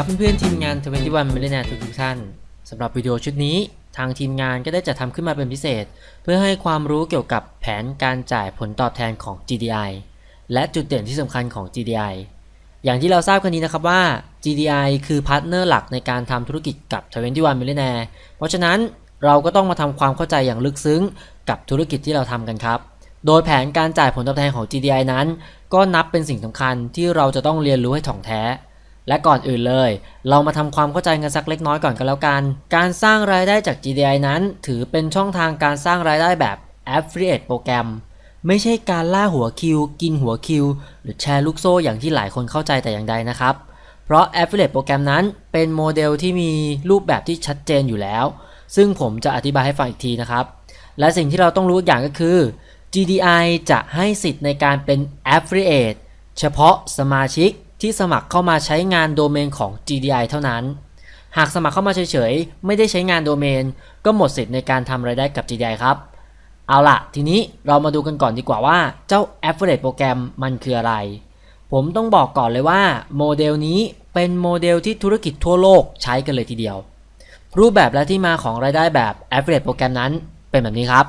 ครับเพื่อนๆทีมงาน 21 Millionaire ทุกท่านสำหรับวิดีโอชุดนี้ ทางทีมงานก็ได้จัดทำขึ้นมาเป็นพิเศษ เพื่อให้ความรู้เกี่ยวกับแผนการจ่ายผลตอบแทนของ GDI และจุดเด่นที่สำคัญของ GDI อย่างที่เราทราบกันนี้นะครับว่า GDI คือ partner หลักในการทำธุรกิจกับ 21 Millionaire เพราะฉะนั้นเราก็ต้องมาทำความเข้าใจอย่างลึกซึ้งกับธุรกิจที่เราทำกันครับโดยแผนการจ่ายผลตอบแทนของ GDI นั้น ก็นับเป็นสิ่งสำคัญที่เราจะต้องเรียนรู้ให้ถ่องแท้ และก่อนอื่นเลย เรามาทำความเข้าใจกันสักเล็กน้อยก่อนกันแล้วกัน การสร้างรายได้จาก GDI นั้น ถือเป็นช่องทางการสร้างรายได้แบบ Affiliate โปรแกรม ไม่ใช่การล่าหัวคิว กินหัวคิว หรือแชร์ลูกโซ่อย่างที่หลายคนเข้าใจแต่อย่างใดนะครับ เพราะ Affiliate โปรแกรมนั้นเป็นโมเดลที่มีรูปแบบที่ชัดเจนอยู่แล้ว ซึ่งผมจะอธิบายให้ฟังอีกทีนะครับ และสิ่งที่เราต้องรู้อย่างก็คือ GDI จะให้สิทธิ์ในการเป็น Affiliate เฉพาะสมาชิก ที่สมัครเข้ามาใช้งานโดเมนของ GDI เท่านั้น หากสมัครเข้ามาเฉยๆ ไม่ได้ใช้งานโดเมน ก็หมดสิทธิ์ในการทำรายได้กับ GDI ครับ เอาล่ะ ทีนี้เรามาดูกันก่อนดีกว่าว่าเจ้า Affiliate โปรแกรมมันคืออะไร ผมต้องบอกก่อนเลยว่าโมเดลนี้เป็นโมเดลที่ธุรกิจทั่วโลกใช้กันเลยทีเดียว รูปแบบและที่มาของรายได้แบบ Affiliate โปรแกรมนั้นเป็นแบบนี้ครับ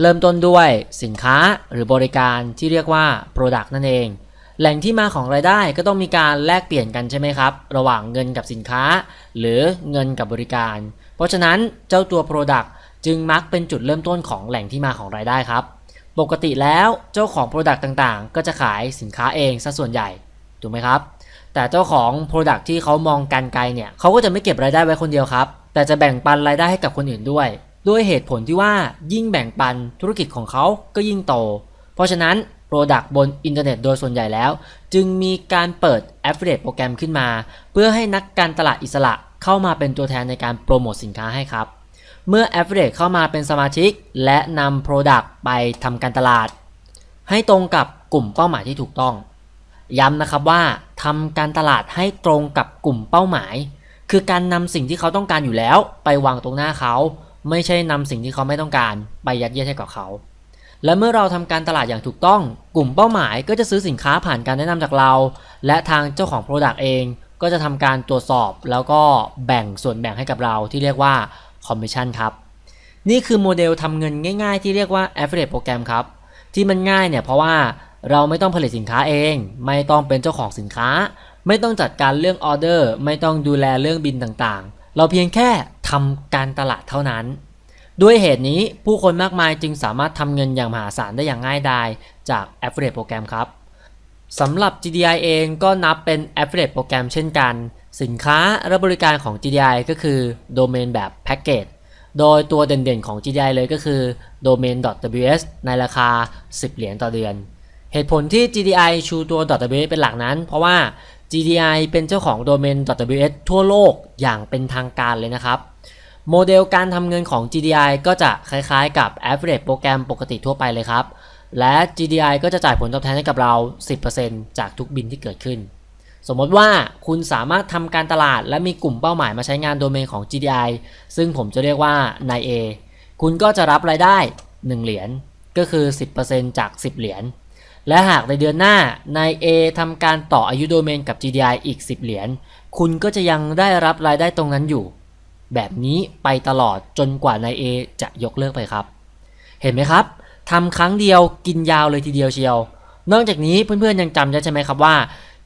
เริ่มต้นด้วยสินค้าหรือบริการที่เรียกว่า Product นั่นเอง แหล่งที่มาของรายได้ก็ต้องมีการแลกเปลี่ยนกันใช่ไหมครับ ระหว่างเงินกับสินค้า หรือเงินกับบริการ เพราะฉะนั้นเจ้าตัว Product จึงมักเป็นจุดเริ่มต้นของแหล่งที่มาของรายได้ครับ ปกติแล้วเจ้าของ Product ต่างๆ ก็จะขายสินค้าเองซะส่วนใหญ่ถูกไหมครับ แต่เจ้าของ Product ที่เขามองกันไกลเนี่ยเขาก็จะไม่เก็บรายได้ไว้คนเดียวครับ แต่จะแบ่งปันรายได้ให้กับคนอื่นด้วยด้วยเหตุผลที่ว่ายิ่งแบ่งปันธุรกิจของเขาก็ยิ่งโต เพราะฉะนั้น Product บนอินเทอร์เน็ตโดยส่วนใหญ่แล้ว จึงมีการเปิด Affiliate โปรแกรมขึ้นมา เพื่อให้นักการตลาดอิสระเข้ามาเป็นตัวแทนในการโปรโมทสินค้าให้ครับ เมื่อ Affiliate เข้ามาเป็นสมาชิก และนำ Product ไปทำการตลาด ให้ตรงกับกลุ่มเป้าหมายที่ถูกต้อง ย้ำนะครับว่าทำการตลาดให้ตรงกับกลุ่มเป้าหมาย คือการนำสิ่งที่เขาต้องการอยู่แล้ว ไปวางตรงหน้าเขา ไม่ใช่นำสิ่งที่เขาไม่ต้องการ ไปยัดเยียดให้กับเขา และเมื่อเราทำการตลาดอย่างถูกต้อง กลุ่มเป้าหมายก็จะซื้อสินค้าผ่านการแนะนำจากเรา และทางเจ้าของ Product เอง ก็จะทำการตรวจสอบแล้วก็แบ่งส่วนแบ่งให้กับเราที่เรียกว่า Commission ครับ นี่คือโมเดลทำเงินง่าย ๆ ที่เรียกว่า Affiliate โปรแกรมครับ ที่มันง่ายเนี่ยเพราะว่าเราไม่ต้องผลิตสินค้าเอง ไม่ต้องเป็นเจ้าของสินค้า ไม่ต้องจัดการเรื่องออเดอร์ ไม่ต้องดูแลเรื่องบินต่างๆ เราเพียงแค่ทำการตลาดเท่านั้น ด้วยเหตุนี้ผู้คนมากมายจึงสามารถทำเงินอย่างมหาศาลได้อย่างง่ายดายจาก Affiliate โปรแกรมครับสำหรับ GDI เองก็นับเป็น Affiliate โปรแกรมเช่นกัน สินค้าและบริการของ GDI ก็คือ Domain แบบ Package โดยตัวเด่นๆของ GDI เลยก็คือ domain.ws ในราคา 10 เหรียญต่อเดือน เหตุผลที่ GDI ชูตัว .ws เป็นหลักนั้น เพราะว่า GDI เป็นเจ้าของ domain.ws ทั่วโลกอย่างเป็นทางการเลยนะครับ โมเดลการทำเงินของ GDI ก็จะคล้ายๆกับ Affiliate โปรแกรมปกติทั่วไปเลยครับ และ GDI ก็จะจ่ายผลตอบแทนให้กับเรา 10%จากทุกบินที่เกิดขึ้น สมมติว่าคุณสามารถทำการตลาดและมีกลุ่มเป้าหมายมาใช้งานโดเมนของ GDI ซึ่งผมจะเรียกว่านาย A คุณก็จะรับรายได้ 1 เหรียญ ก็คือ 10%จาก 10 เหรียญ และหากในเดือนหน้านาย A ทำการต่ออายุโดเมนกับ GDI อีก 10 เหรียญ คุณก็จะยังได้รับรายได้ตรงนั้นอยู่ แบบนี้ไปตลอดจนกว่านาย A จะยกเลิกไปครับ เห็นไหมครับทำครั้งเดียวกินยาวเลยทีเดียวเชียว นอกจากนี้เพื่อนๆยังจำได้ใช่ไหมครับว่า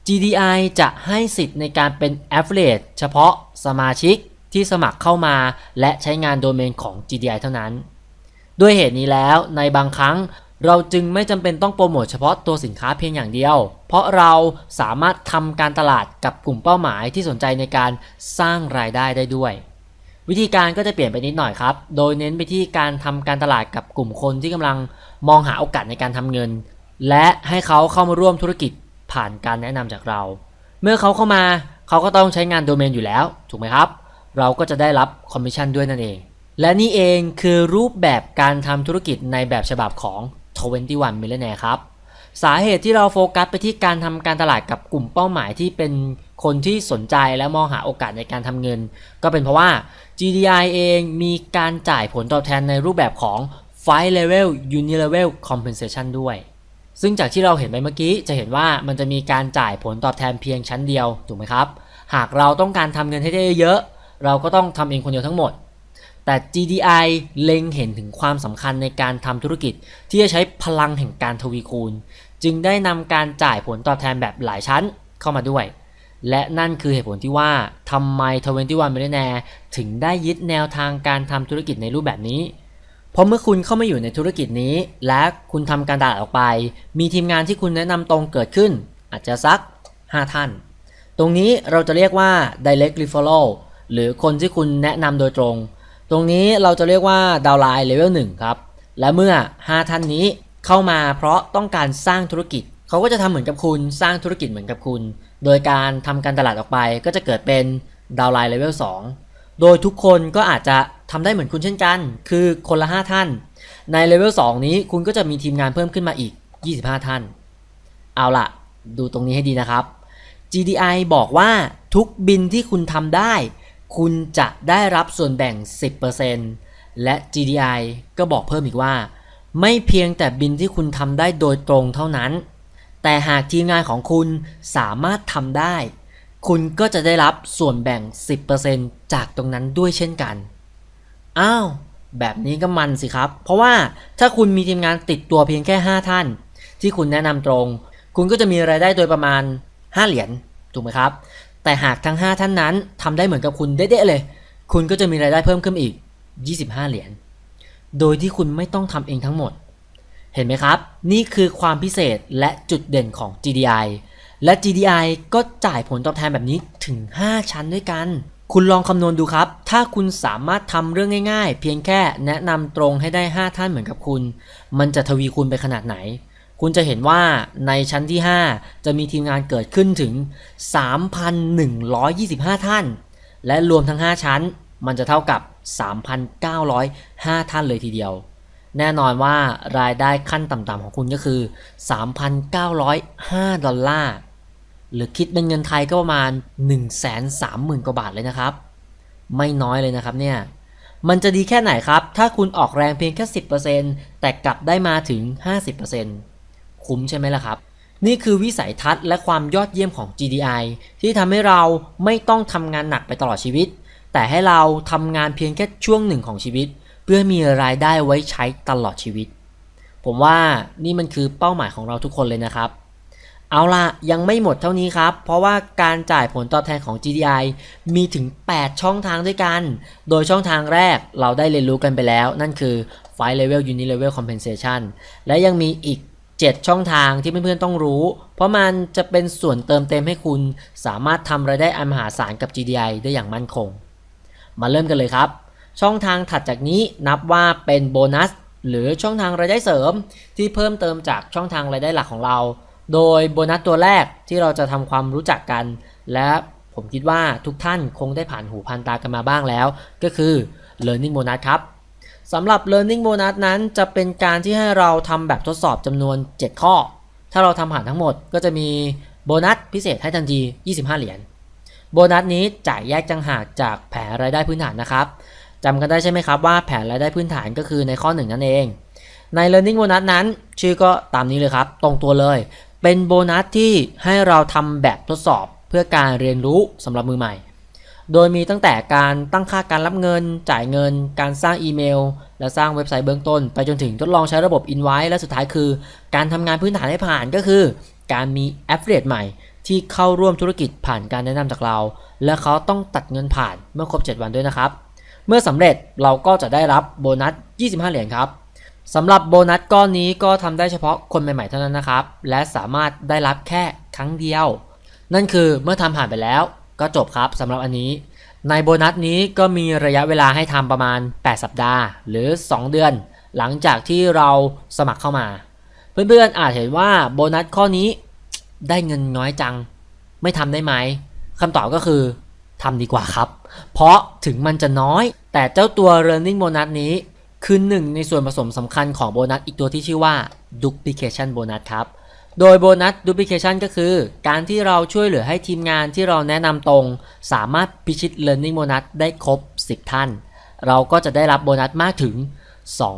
GDI จะให้สิทธิ์ในการเป็น Affiliate เฉพาะสมาชิกที่สมัครเข้ามาและใช้งานโดเมนของ GDI เท่านั้น ด้วยเหตุนี้แล้วในบางครั้งเราจึงไม่จำเป็นต้องโปรโมทเฉพาะตัวสินค้าเพียงอย่างเดียว เพราะเราสามารถทำการตลาดกับกลุ่มเป้าหมายที่สนใจในการสร้างรายได้ได้ด้วย วิธีการก็จะเปลี่ยนไปนิดหน่อยครับ โดยเน้นไปที่การทำการตลาดกับกลุ่มคนที่กำลังมองหาโอกาสในการทำเงิน และให้เขาเข้ามาร่วมธุรกิจผ่านการแนะนำจากเรา เมื่อเขาเข้ามาเขาก็ต้องใช้งานโดเมนอยู่แล้ว ถูกไหมครับ เราก็จะได้รับคอมมิชชั่นด้วยนั่นเอง และนี่เองคือรูปแบบการทำธุรกิจในแบบฉบับของ 21 Millionaire ครับ สาเหตุที่เราโฟกัสไปที่การทำการตลาดกับกลุ่มเป้าหมายที่เป็น คนที่สนใจและมองหาโอกาสในการทำเงิน ก็เป็นเพราะว่า GDI เองมีการจ่ายผลตอบแทนในรูปแบบของ5 level unilevel compensation ด้วย ซึ่งจากที่เราเห็นไปเมื่อกี้จะเห็นว่ามันจะมีการจ่ายผลตอบแทนเพียงชั้นเดียวถูกไหมครับ หากเราต้องการทำเงินให้ได้เยอะ เราก็ต้องทำเองคนเดียวทั้งหมดแต่ GDI เล็งเห็นถึงความสำคัญในการทำธุรกิจ ที่จะใช้พลังแห่งการทวีคูณ จึงได้นำการจ่ายผลตอบแทนแบบหลายชั้นเข้ามาด้วย และนั่นคือเหตุผลที่ว่าทำไม 21 Millionaire ถึงได้ยึดแนวทางการทำธุรกิจในรูปแบบนี้ เพราะเมื่อคุณเข้ามาอยู่ในธุรกิจนี้ และคุณทำการตลาดออกไป มีทีมงานที่คุณแนะนำตรงเกิดขึ้น อาจจะสัก 5 ท่าน ตรงนี้เราจะเรียกว่า direct referral หรือคนที่คุณแนะนำโดยตรง ตรงนี้เราจะเรียกว่า downline level 1ครับ และเมื่อ 5 ท่านนี้เข้ามาเพราะต้องการสร้างธุรกิจ เขาก็จะทำเหมือนกับคุณ สร้างธุรกิจเหมือนกับคุณ โดยการทำการตลาดออกไปก็จะเกิดเป็น downline level 2โดยทุกคนก็อาจจะทำได้เหมือนคุณเช่นกัน คือคนละ 5 ท่าน ในเลเวล2นี้คุณก็จะมีทีมงานเพิ่มขึ้นมาอีก 25 ท่าน เอาล่ะ ดูตรงนี้ให้ดีนะครับ GDI บอกว่าทุกบินที่คุณทำได้ คุณจะได้รับส่วนแบ่ง 10%และ GDI ก็บอกเพิ่มอีกว่า ไม่เพียงแต่บินที่คุณทำได้โดยตรงเท่านั้น แต่หากทีมงานของคุณสามารถทำได้ คุณก็จะได้รับส่วนแบ่ง 10%จากตรงนั้นด้วยเช่นกัน อ้าว แบบนี้ก็มันสิครับ เพราะว่าถ้าคุณมีทีมงานติดตัวเพียงแค่ 5 ท่าน ที่คุณแนะนำตรง คุณก็จะมีรายได้โดยประมาณ 5 เหรียญถูกไหมครับ แต่หากทั้ง 5 ท่านนั้นทำได้เหมือนกับคุณเด๊ะๆเลย คุณก็จะมีรายได้เพิ่มขึ้นอีก 25 เหรียญโดยที่คุณไม่ต้องทำเองทั้งหมด เห็นไหมครับ นี่คือความพิเศษและจุดเด่นของ GDI และ GDI ก็จ่ายผลตอบแทนแบบนี้ถึง 5 ชั้นด้วยกัน คุณลองคำนวณดูครับ ถ้าคุณสามารถทำเรื่องง่ายๆ เพียงแค่แนะนำตรงให้ได้ 5 ท่านเหมือนกับคุณ มันจะทวีคูณไปขนาดไหน คุณจะเห็นว่าในชั้นที่ 5 จะมีทีมงานเกิดขึ้นถึง 3,125 ท่าน และรวมทั้ง 5 ชั้น มันจะเท่ากับ 3,905 ท่านเลยทีเดียว แน่นอนว่ารายได้ขั้นต่ำๆของคุณก็คือ 3,905 ดอลลาร์ หรือคิดเป็นเงินไทยก็ประมาณ 130,000 กว่าบาทเลยนะครับ ไม่น้อยเลยนะครับเนี่ย มันจะดีแค่ไหนครับ ถ้าคุณออกแรงเพียงแค่ 10%แต่กลับได้มาถึง 50%คุ้มใช่ไหมล่ะครับ นี่คือวิสัยทัศน์และความยอดเยี่ยมของ GDI ที่ทำให้เราไม่ต้องทำงานหนักไปตลอดชีวิต แต่ให้เราทำงานเพียงแค่ช่วงหนึ่งของชีวิต เพื่อมีรายได้ไว้ใช้ตลอดชีวิต ผมว่านี่มันคือเป้าหมายของเราทุกคนเลยนะครับ เอาล่ะ ยังไม่หมดเท่านี้ครับ เพราะว่าการจ่ายผลตอบแทนของ GDI มีถึง 8 ช่องทางด้วยกัน โดยช่องทางแรกเราได้เรียนรู้กันไปแล้ว นั่นคือ Five Level Unit Level Compensation และยังมีอีก7 ช่องทางที่เพื่อนๆต้องรู้ เพราะมันจะเป็นส่วนเติมเต็มให้คุณ สามารถทำรายได้อันมหาศาลกับ GDI ได้อย่างมั่นคง มาเริ่มกันเลยครับ ช่องทางถัดจากนี้นับว่าเป็นโบนัสหรือช่องทางรายได้เสริมที่เพิ่มเติมจากช่องทางรายได้หลักของเรา โดยโบนัสตัวแรกที่เราจะทำความรู้จักกัน และผมคิดว่าทุกท่านคงได้ผ่านหูผ่านตากันมาบ้างแล้ว ก็คือ learning bonus ครับสำหรับ learning bonus นั้นจะเป็นการที่ให้เราทำแบบทดสอบจำนวน 7 ข้อ ถ้าเราทำผ่านทั้งหมดก็จะมีโบนัสพิเศษให้ทันที 25 เหรียญ โบนัสนี้จ่ายแยกจังหากจากแผนรายได้พื้นฐานนะครับ จำกันได้ใช่ไหมครับว่าแผนรายได้พื้นฐานก็คือในข้อหนึ่งนั่นเอง ใน learning bonus นั้น ชื่อก็ตามนี้เลยครับ ตรงตัวเลย เป็นโบนัสที่ให้เราทำแบบทดสอบเพื่อการเรียนรู้สำหรับมือใหม่ โดยมีตั้งแต่การตั้งค่าการรับเงิน จ่ายเงิน การสร้างอีเมล และสร้างเว็บไซต์เบื้องต้น ไปจนถึงทดลองใช้ระบบ Invite และสุดท้ายคือ การทำงานพื้นฐานให้ผ่านก็คือ การมี Affiliate ใหม่ที่เข้าร่วมธุรกิจผ่านการแนะนำจากเรา และเขาต้องตัดเงินผ่านเมื่อครบ 7 วันด้วยนะครับ เมื่อสำเร็จเราก็จะได้รับโบนัส 25 เหรียญครับสำหรับโบนัสก้อนนี้ก็ทำได้เฉพาะคนใหม่ๆเท่านั้นนะครับ และสามารถได้รับแค่ครั้งเดียว นั่นคือเมื่อทำผ่านไปแล้วก็จบครับสำหรับอันนี้ ในโบนัสนี้ก็มีระยะเวลาให้ทำประมาณ 8 สัปดาห์ หรือ 2 เดือน หลังจากที่เราสมัครเข้ามา เพื่อนๆอาจเห็นว่าโบนัสข้อนี้ได้เงินน้อยจัง ไม่ทำได้ไหมคำตอบก็คือ ทำดีกว่าครับ เพราะถึงมันจะน้อย แต่เจ้าตัว learning bonus นี้คือหนึ่งในส่วนผสมสำคัญของโบนัสอีกตัวที่ชื่อว่า duplication bonus ครับ โดยโบนัส duplication ก็คือ การที่เราช่วยเหลือให้ทีมงานที่เราแนะนำตรง สามารถพิชิต learning bonus ได้ครบ 10 ท่าน เราก็จะได้รับโบนัสมากถึง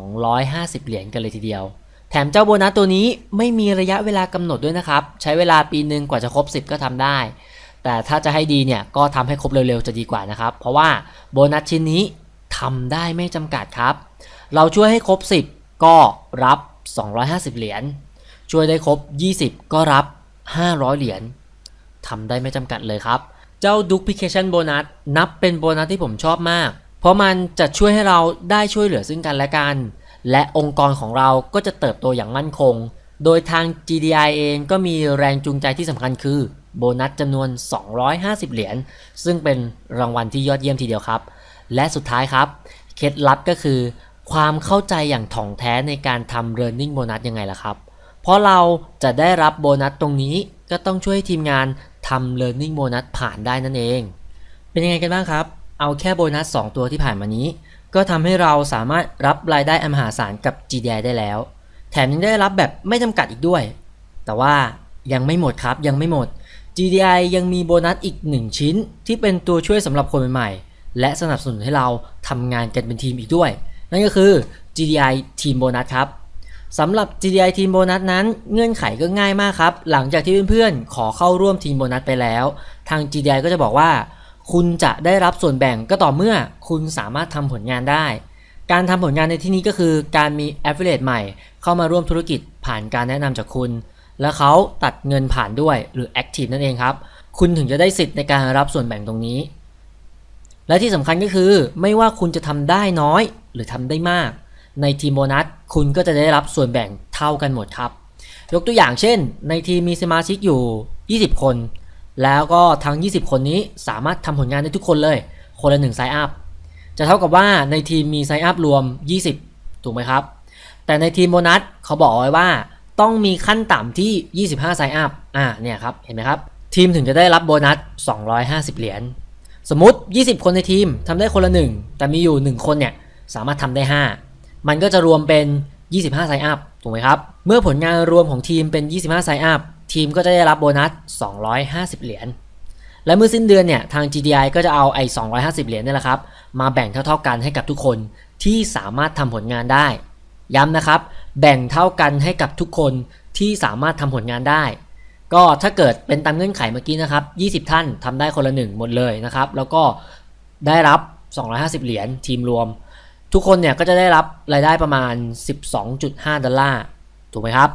250 เหรียญกันเลยทีเดียว แถมเจ้าโบนัสตัวนี้ไม่มีระยะเวลากำหนดด้วยนะครับ ใช้เวลาปีหนึ่งกว่าจะครบ 10 ก็ทำได้ แต่ถ้าจะให้ดีเนี่ยก็ทำให้ครบเร็วๆจะดีกว่านะครับ เพราะว่าโบนัสชิ้นนี้ทำได้ไม่จำกัดครับ เราช่วยให้ครบ 10 ก็รับ 250 เหรียญช่วยได้ครบ 20 ก็รับ 500 เหรียญทำได้ไม่จำกัดเลยครับ เจ้า Duplication Bonus นับเป็นโบนัสที่ผมชอบมาก เพราะมันจะช่วยให้เราได้ช่วยเหลือซึ่งกันและกัน และองค์กรของเราก็จะเติบโตอย่างมั่นคง โดยทาง GDI เองก็มีแรงจูงใจที่สำคัญคือ โบนัสจำนวน 250 เหรียญ ซึ่งเป็นรางวัลที่ยอดเยี่ยมทีเดียวครับ และสุดท้ายครับ เคล็ดลับก็คือ ความเข้าใจอย่างถ่องแท้ในการทำ Learning Bonus ยังไงล่ะครับ เพราะเราจะได้รับโบนัสตรงนี้ก็ต้องช่วยทีมงานทำ Learning Bonus ผ่านได้นั่นเอง เป็นยังไงกันบ้างครับ เอาแค่โบนัส 2 ตัวที่ผ่านมานี้ ก็ทำให้เราสามารถรับรายได้อมหาศาลกับ GDI ได้แล้ว แถมยังได้รับแบบไม่จำกัดอีกด้วย แต่ว่ายังไม่หมดครับยังไม่หมด GDI ยังมีโบนัสอีก 1 ชิ้น ที่เป็นตัวช่วยสำหรับคนใหม่ๆ และสนับสนุนให้เราทำงานกันเป็นทีมอีกด้วย นั่นก็คือ GDI Team Bonus ครับสำหรับ GDI Team Bonus นั้นเงื่อนไขก็ง่ายมากครับ หลังจากที่เพื่อนๆ ขอเข้าร่วมทีมโบนัสไปแล้ว ทาง GDI ก็จะบอกว่า คุณจะได้รับส่วนแบ่งก็ต่อเมื่อคุณสามารถทำผลงานได้ การทำผลงานในที่นี้ก็คือ การมี Affiliate ใหม่ เข้ามาร่วมธุรกิจผ่านการแนะนำจากคุณ แล้วเขาตัดเงินผ่านด้วยหรือ Active นั่นเองครับ คุณถึงจะได้สิทธิ์ในการรับส่วนแบ่งตรงนี้ และที่สำคัญก็คือ ไม่ว่าคุณจะทำได้น้อยหรือทำได้มาก ในทีมโบนัสคุณก็จะได้รับส่วนแบ่งเท่ากันหมดครับ ยกตัวอย่างเช่น ในทีมมีสมาชิกอยู่ 20 คน แล้วก็ทั้ง 20 คนนี้สามารถทำผลงานได้ทุกคนเลย คนละ1 Sign Up จะเท่ากับว่าในทีมมี Sign Up รวม 20 ถูกไหมครับ แต่ในทีมโบนัสเขาบอกไว้ว่า ต้องมีขั้นต่ำที่ 25 Sign Up อ่าเนี่ยครับ เห็นไหมครับ ทีมถึงจะได้รับโบนัส 250 เหรียญ สมมติ 20 คนในทีมทำได้คนละ 1 แต่มีอยู่ 1 คนเนี่ย สามารถทำได้ 5 มันก็จะรวมเป็น 25 Sign Up ถูกไหมครับ เมื่อผลงานรวมของทีมเป็น 25 Sign Upทีมก็จะได้รับโบนัส 250 เหรียญ และเมื่อสิ้นเดือนเนี่ย ทาง GDI ก็จะเอาไอ้ 250 เหรียญนี่แหละครับ มาแบ่งเท่าๆกันให้กับทุกคนที่สามารถทำผลงานได้ ย้ำนะครับ แบ่งเท่ากันให้กับทุกคนที่สามารถทำผลงานได้ ก็ถ้าเกิดเป็นตามเงื่อนไขเมื่อกี้นะครับ 20 ท่านทำได้คนละหนึ่งหมดเลยนะครับ แล้วก็ได้รับ 250 เหรียญทีมรวม ทุกคนเนี่ยก็จะได้รับรายได้ประมาณ 12.5 ดอลลาร์ถูกไหมครับ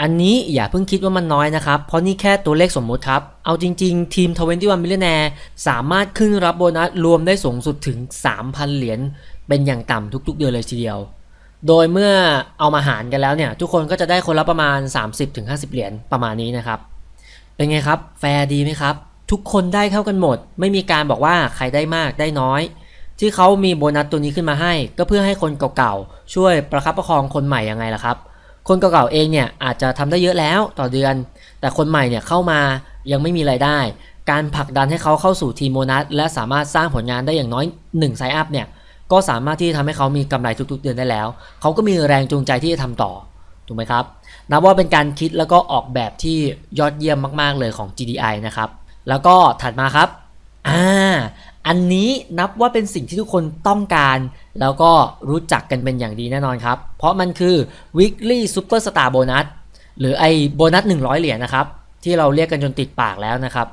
อันนี้อย่าเพิ่งคิดว่ามันน้อยนะครับ เพราะนี่แค่ตัวเลขสมมุติครับ เอาจริง ๆ ทีม 21 Millionaire สามารถขึ้นรับโบนัสรวมได้สูงสุดถึง 3,000 เหรียญเป็นอย่างต่ำทุกๆ เดือนเลยทีเดียว โดยเมื่อเอามาหารกันแล้วเนี่ย ทุกคนก็จะได้คนละประมาณ 30-50 เหรียญประมาณนี้นะครับ เป็นไงครับ แฟร์ดีไหมครับ ทุกคนได้เท่ากันหมด ไม่มีการบอกว่าใครได้มากได้น้อย ที่เขามีโบนัสตัวนี้ขึ้นมาให้ ก็เพื่อให้คนเก่าๆ ช่วยประคับประคองคนใหม่ยังไงล่ะครับ คนเก่าๆเองเนี่ยอาจจะทำได้เยอะแล้วต่อเดือน แต่คนใหม่เนี่ยเข้ามายังไม่มีไรายได้ การผลักดันให้เขาเข้าสู่ทีมโบนัสและสามารถสร้างผลงานได้อย่างน้อย1ไซอัพเนี่ย ก็สามารถที่จะทำให้เขามีกำไรทุกๆ เดือนได้แล้ว เขาก็มีแรงจูงใจที่จะทำต่อ ถูกไหมครับ นับว่าเป็นการคิดแล้วก็ออกแบบที่ยอดเยี่ยมมากๆเลยของ GDI นะครับ แล้วก็ถัดมาครับ อ่า อันนี้นับว่าเป็นสิ่งที่ทุกคนต้องการ แล้วก็รู้จักกันเป็นอย่างดีแน่นอนครับ เพราะมันคือ weekly super star bonus หรือไอโบนัส 100 เหรียญนะครับ ที่เราเรียกกันจนติดปากแล้วนะครับ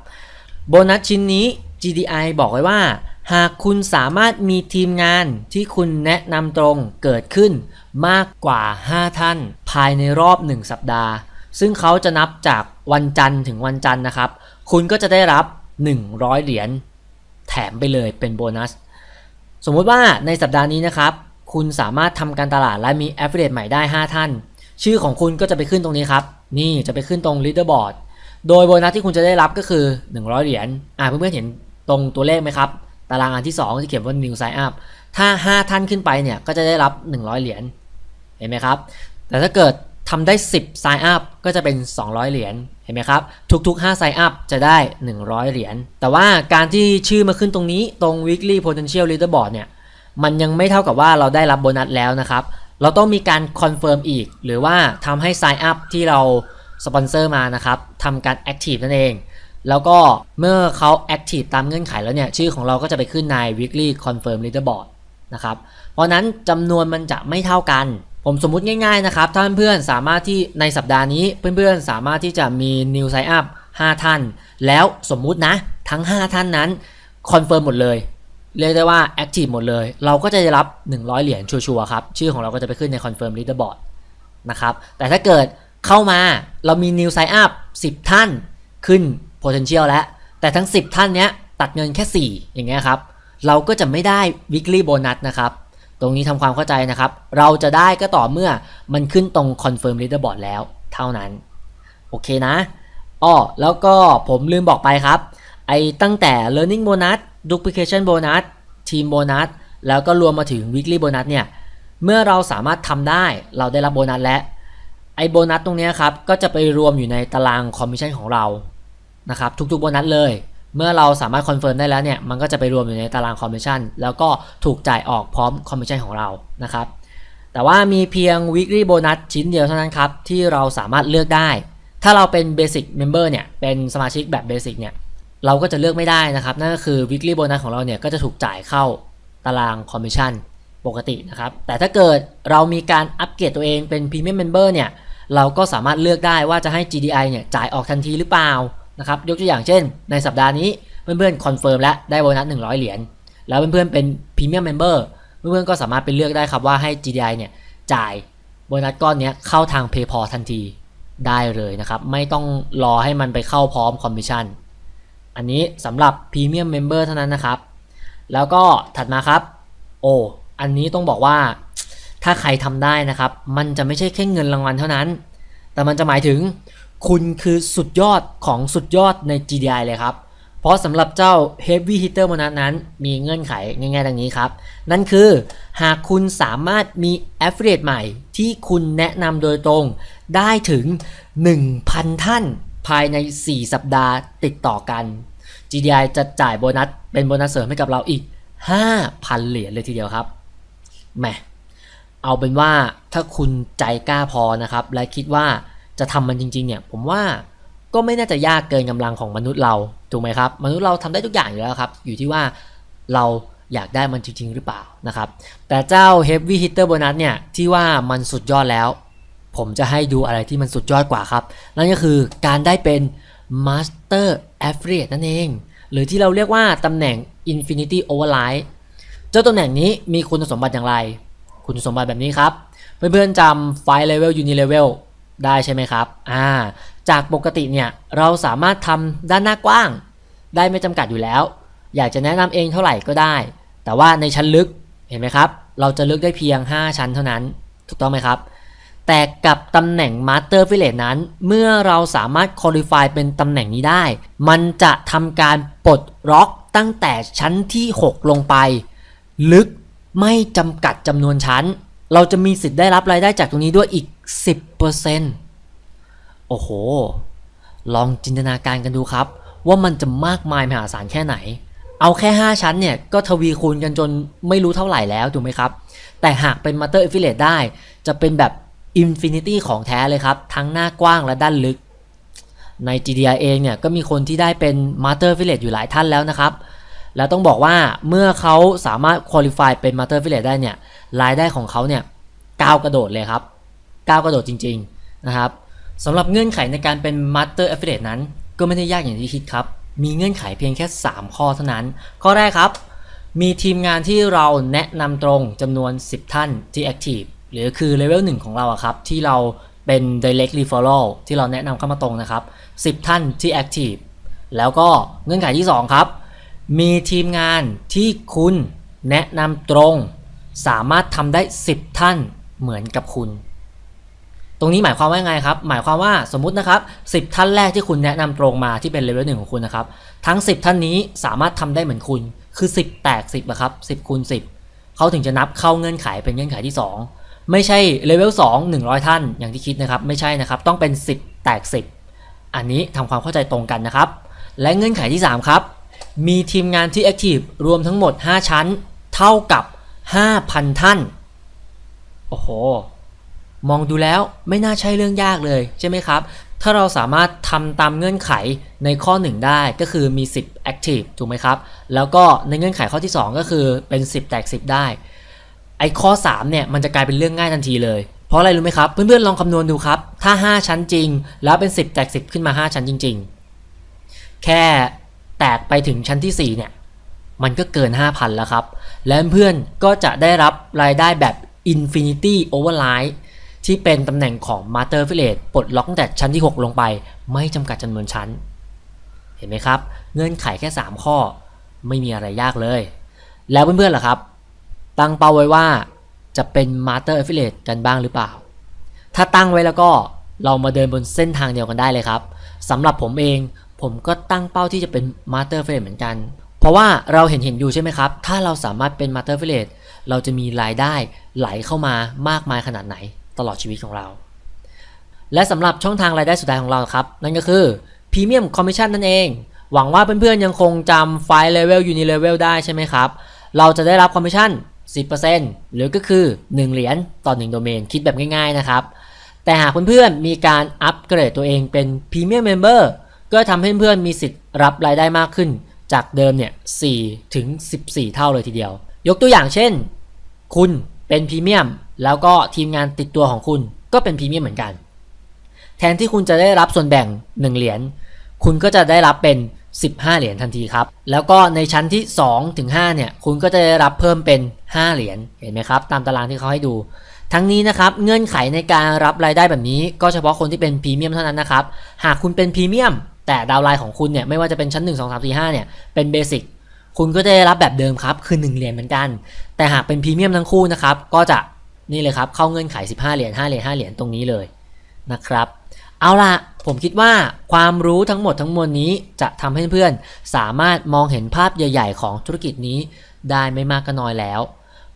โบนัสชิ้นนี้ GDI บอกไว้ว่า หากคุณสามารถมีทีมงานที่คุณแนะนำตรงเกิดขึ้นมากกว่า 5 ท่าน ภายในรอบ 1 สัปดาห์ ซึ่งเขาจะนับจากวันจันทร์ถึงวันจันทร์นะครับ คุณก็จะได้รับ 100 เหรียญแถมไปเลยเป็นโบนัส สมมติว่าในสัปดาห์นี้นะครับ คุณสามารถทำการตลาดและมี Affiliate ใหม่ได้ 5 ท่าน ชื่อของคุณก็จะไปขึ้นตรงนี้ครับ นี่จะไปขึ้นตรง Leaderboard โดยโบนัสที่คุณจะได้รับก็คือ 100 เหรียญอ่าเพื่อนๆเห็นตรงตัวเลขไหมครับ ตารางอันที่ 2 ที่เขียนว่า New Sign Up ถ้า 5 ท่านขึ้นไปเนี่ยก็จะได้รับ 100 เหรียญเห็นไหมครับ แต่ถ้าเกิดทำได้ 10 Sign Up ก็จะเป็น 200 เหรียญเห็นไหมครับ ทุกๆ 5 Sign Up จะได้ 100 เหรียญแต่ว่าการที่ชื่อมาขึ้นตรงนี้ตรง Weekly Potential Leaderboard เนี่ยมันยังไม่เท่ากับว่าเราได้รับโบนัสแล้วนะครับ เราต้องมีการ confirm อีก หรือว่าทำให้ Sign Up ที่เราสปอนเซอร์มานะครับทำการ Active นั่นเอง แล้วก็เมื่อเขา Active ตามเงื่อนไขแล้วเนี่ย ชื่อของเราก็จะไปขึ้นใน Weekly Confirm Leaderboard นะครับ เพราะนั้นจำนวนมันจะไม่เท่ากัน ผมสมมุติง่ายๆนะครับ ถ้าเพื่อนๆสามารถที่ในสัปดาห์นี้เพื่อนๆสามารถที่จะมี New Sign Up 5 ท่าน แล้วสมมุตินะ ทั้ง 5 ท่านนั้น confirm หมดเลย เรียกได้ว่า active หมดเลย เราก็จะได้รับ 100 เหรียญชัวร์ๆครับ ชื่อของเราก็จะไปขึ้นใน confirm leaderboard นะครับ แต่ถ้าเกิดเข้ามาเรามี new sign up 10 ท่านขึ้น potential แล้ว แต่ทั้ง 10 ท่านเนี้ยตัดเงินแค่ 4 อย่างเงี้ยครับ เราก็จะไม่ได้ weekly bonus นะครับ ตรงนี้ทำความเข้าใจนะครับ เราจะได้ก็ต่อเมื่อมันขึ้นตรง confirm leaderboard แล้วเท่านั้น โอเคนะอ้อแล้วก็ผมลืมบอกไปครับ ไอ้ตั้งแต่ learning bonus duplication bonus team bonus แล้วก็รวมมาถึง weekly bonus เนี่ย เมื่อเราสามารถทำได้เราได้รับโบนัสและไอ้โบนัสตรงนี้ครับ ก็จะไปรวมอยู่ในตารางคอมมิชชั่นของเรา นะครับทุกๆโบนัสเลย เมื่อเราสามารถ confirm ได้แล้วเนี่ยมันก็จะไปรวมอยู่ในตารางคอมมิชชั่นแล้วก็ถูกจ่ายออกพร้อมคอมมิชชั่นของเรานะครับแต่ว่ามีเพียง weekly bonus ชิ้นเดียวเท่านั้นครับที่เราสามารถเลือกได้ ถ้าเราเป็น basic member เนี่ยเป็นสมาชิกแบบ basic เนี่ยเราก็จะเลือกไม่ได้นะครับ นั่นก็คือ weekly bonus ของเราเนี่ยก็จะถูกจ่ายเข้าตารางคอมมิชชั่นปกตินะครับ แต่ถ้าเกิดเรามีการอัปเกรดตัวเองเป็น Premium Member เนี่ยเราก็สามารถเลือกได้ว่าจะให้ GDI เนี่ยจ่ายออกทันทีหรือเปล่า นะครับยกตัวอย่างเช่น ในสัปดาห์นี้เพื่อนๆ confirm และได้โบนัส100 เหรียญแล้วเพื่อนๆเป็น Premium Member เพื่อนๆก็สามารถไปเลือกได้ครับว่าให้ GDI เนี่ยจ่ายโบนัสก้อนนี้เข้าทาง PayPal ทันทีได้เลยนะครับไม่ต้องรอให้มันไปเข้าพร้อมคอมมิชชั่นอันนี้สำหรับ Premium Member เท่านั้นนะครับ แล้วก็ถัดมาครับโอ้อันนี้ต้องบอกว่าถ้าใครทำได้นะครับ มันจะไม่ใช่แค่เงินรางวัลเท่านั้น แต่มันจะหมายถึง คุณคือสุดยอดของสุดยอดใน GDI เลยครับ เพราะสำหรับเจ้า Heavy Hitter โบนัสนั้น มีเงื่อนไขง่ายๆดังนี้ครับ นั่นคือหากคุณสามารถมี Affiliate ใหม่ที่คุณแนะนำโดยตรงได้ถึง 1,000 ท่านภายใน 4 สัปดาห์ติดต่อกัน GDI จะจ่ายโบนัสเป็นโบนัสเสริมให้กับเราอีก 5,000 เหรียญเลยทีเดียวครับแหมเอาเป็นว่าถ้าคุณใจกล้าพอนะครับ และคิดว่า จะทำมันจริงๆเนี่ยผมว่าก็ไม่น่าจะยากเกินกำลังของมนุษย์เราถูกไหมครับ มนุษย์เราทำได้ทุกอย่างอยู่แล้วครับ อยู่ที่ว่าเราอยากได้มันจริง ๆ หรือเปล่านะครับ แต่เจ้า Heavy Hitter Bonus เนี่ยที่ว่ามันสุดยอดแล้ว ผมจะให้ดูอะไรที่มันสุดยอดกว่าครับ นั่นก็คือการได้เป็น Master Affiliate นั่นเอง หรือที่เราเรียกว่าตำแหน่ง Infinity Override เจ้าตำแหน่งนี้มีคุณสมบัติอย่างไร คุณสมบัติแบบนี้ครับ เพื่อนๆจำไฟล์ Level Uni Level ได้ใช่ไหมครับอ่าจากปกติเนี่ยเราสามารถทำด้านหน้ากว้าง ได้ไม่จำกัดอยู่แล้ว อยากจะแนะนำเองเท่าไหร่ก็ได้ แต่ว่าในชั้นลึกเห็นไหมครับ เราจะลึกได้เพียง 5 ชั้นเท่านั้น ถูกต้องไหมครับ แต่กับตำแหน่ง Master f i l a t e นั้น เมื่อเราสามารถ Qualify เป็นตำแหน่งนี้ได้ มันจะทำการปลดล็อกตั้งแต่ชั้นที่ 6 ลงไป ลึกไม่จำกัดจำนวนชั้น เราจะมีสิทธิ์ได้รับรายได้จากตรงนี้ด้วยอีก 10%โอ้โห ลองจินตนาการกันดูครับ ว่ามันจะมากมายมหาศาลแค่ไหน เอาแค่ 5 ชั้นเนี่ย ก็ทวีคูณกันจนไม่รู้เท่าไหร่แล้ว ถูกไหมครับ แต่หากเป็น Master Affiliate ได้ จะเป็นแบบ Infinity ของแท้เลยครับ ทั้งหน้ากว้างและด้านลึก ใน GDI เองเนี่ย ก็มีคนที่ได้เป็น Master Affiliate อยู่หลายท่านแล้วนะครับแล้วต้องบอกว่าเมื่อเขาสามารถ qualify เป็น Master Affiliate ได้เนี่ยรายได้ของเขาเนี่ยก้าวกระโดดเลยครับ ก้าวกระโดดจริง ๆ นะครับสำหรับเงื่อนไขในการเป็น Master Affiliate นั้น ก็ไม่ได้ยากอย่างที่คิดครับ มีเงื่อนไขเพียงแค่ 3 ข้อเท่านั้น ข้อแรกครับ มีทีมงานที่เราแนะนำตรงจำนวน 10 ท่านที่ Active หรือคือ Level 1ของเราครับ ที่เราเป็น Direct Referral ที่เราแนะนำเข้ามาตรงนะครับ 10 ท่านที่ Active แล้วก็เงื่อนไขที่ 2 ครับ มีทีมงานที่คุณแนะนำตรง สามารถทำได้ 10 ท่านเหมือนกับคุณ ตรงนี้หมายความว่าไงครับ หมายความว่าสมมุตินะครับ 10 ท่านแรกที่คุณแนะนำตรงมาที่เป็นเลเวลหนึ่งของคุณนะครับ ทั้ง 10 ท่านนี้สามารถทำได้เหมือนคุณ คือ 10 แตก 10อะครับ 10คูณ10 เขาถึงจะนับเข้าเงื่อนไขเป็นเงื่อนไขที่ 2 ไม่ใช่เลเวล2 100 ท่านอย่างที่คิดนะครับ ไม่ใช่นะครับ ต้องเป็น 10 แตก 10 อันนี้ทำความเข้าใจตรงกันนะครับ และเงื่อนไขที่ 3 ครับ มีทีมงานที่ Active รวมทั้งหมด 5 ชั้น เท่ากับ 5,000 ท่าน โอ้โห มองดูแล้วไม่น่าใช่เรื่องยากเลยใช่ไหมครับ ถ้าเราสามารถทำตามเงื่อนไขในข้อ 1 ได้ก็คือมี 10 active ถูกไหมครับ แล้วก็ในเงื่อนไขข้อที่ 2 ก็คือเป็น 10 แตก 10 ได้ ไอ้ข้อ 3 เนี่ยมันจะกลายเป็นเรื่องง่ายทันทีเลย เพราะอะไรรู้ไหมครับ เพื่อนๆลองคำนวณดูครับ ถ้า 5 ชั้นจริง แล้วเป็น 10 แตก 10 ขึ้นมา 5 ชั้นจริงแค่แตกไปถึงชั้นที่ 4 เนี่ยมันก็เกิน 5,000 แล้วครับ และเพื่อนก็จะได้รับรายได้แบบ Infinity Override ที่เป็นตำแหน่งของ Master Affiliate ปลดล็อกตั้งแต่ชั้นที่ 6 ลงไป ไม่จำกัดจำนวนชั้น เห็นไหมครับ เงื่อนไขแค่ 3 ข้อ ไม่มีอะไรยากเลย แล้วเพื่อนๆล่ะครับ ตั้งเป้าไว้ว่าจะเป็น Master Affiliate กันบ้างหรือเปล่า ถ้าตั้งไว้แล้วก็เรามาเดินบนเส้นทางเดียวกันได้เลยครับสำหรับผมเองผมก็ตั้งเป้าที่จะเป็น Master Affiliate เหมือนกัน เพราะว่าเราเห็นเห็นอยู่ใช่ไหมครับ ถ้าเราสามารถเป็น Master Affiliate เราจะมีรายได้ไหลเข้ามามากมายขนาดไหน ตลอดชีวิตของเรา และสำหรับช่องทางรายได้สุดท้ายของเราครับ นั่นก็คือ Premium Commission นั่นเอง หวังว่าเพื่อนๆยังคงจำไฟล์ Level Unilevel ได้ใช่ไหมครับ เราจะได้รับคอมมิชชั่น 10%หรือก็คือ 1 เหรียญต่อ 1 โดเมน คิดแบบง่ายๆนะครับ แต่หากเพื่อนๆมีการอัปเกรดตัวเองเป็น Premium Member ก็ทำให้เพื่อนๆมีสิทธิ์รับรายได้มากขึ้น จากเดิมเนี่ย4ถึง 14 เท่าเลยทีเดียว ยกตัวอย่างเช่น คุณเป็นพรีเมียม แล้วก็ทีมงานติดตัวของคุณก็เป็นพรีเมียมเหมือนกัน แทนที่คุณจะได้รับส่วนแบ่ง 1 เหรียญ คุณก็จะได้รับเป็น 15 เหรียญทันทีครับ แล้วก็ในชั้นที่2ถึง5เนี่ย คุณก็จะได้รับเพิ่มเป็น 5 เหรียญ เห็นไหมครับ ตามตารางที่เขาให้ดู ทั้งนี้นะครับ เงื่อนไขในการรับรายได้แบบนี้ ก็เฉพาะคนที่เป็นพรีเมียมเท่านั้นนะครับ หากคุณเป็นพรีเมียม แต่ downline ของคุณเนี่ย ไม่ว่าจะเป็นชั้น 1 2 3 4 5เนี่ย เป็น basic คุณก็จะได้รับแบบเดิมครับ คือ 1 เหรียญเหมือนกัน แต่หากเป็นพรีเมียมทั้งคู่นะครับ ก็จะ นี่เลยครับ เข้าเงื่อนไข 15 เหรียญ5เหรียญ5เหรียญตรงนี้เลยนะครับ เอาล่ะผมคิดว่าความรู้ทั้งหมดทั้งมวลนี้จะทำให้เพื่อนๆสามารถมองเห็นภาพใหญ่ ๆ ของธุรกิจนี้ได้ไม่มากก็น้อยแล้ว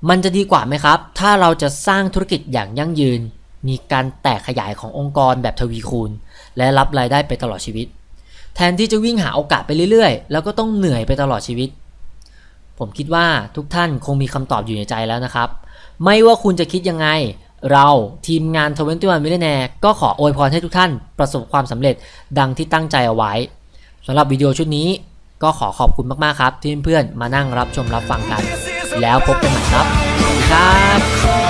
มันจะดีกว่าไหมครับ ถ้าเราจะสร้างธุรกิจอย่างยั่งยืน มีการแตกขยายขององค์กรแบบทวีคูณ และรับรายได้ไปตลอดชีวิต แทนที่จะวิ่งหาโอกาสไปเรื่อยๆ แล้วก็ต้องเหนื่อยไปตลอดชีวิต ผมคิดว่าทุกท่านคงมีคำตอบอยู่ในใจแล้วนะครับ ไม่ว่าคุณจะคิดยังไง เราทีมงาน 21 Millionaire ก็ขออวยพรให้ทุกท่านประสบความสำเร็จดังที่ตั้งใจเอาไว้สำหรับวิดีโอชุดนี้ก็ขอขอบคุณมากๆครับ ที่เพื่อนๆมานั่งรับชมรับฟังกัน แล้วพบกันใหม่ครับ สวัสดีครับ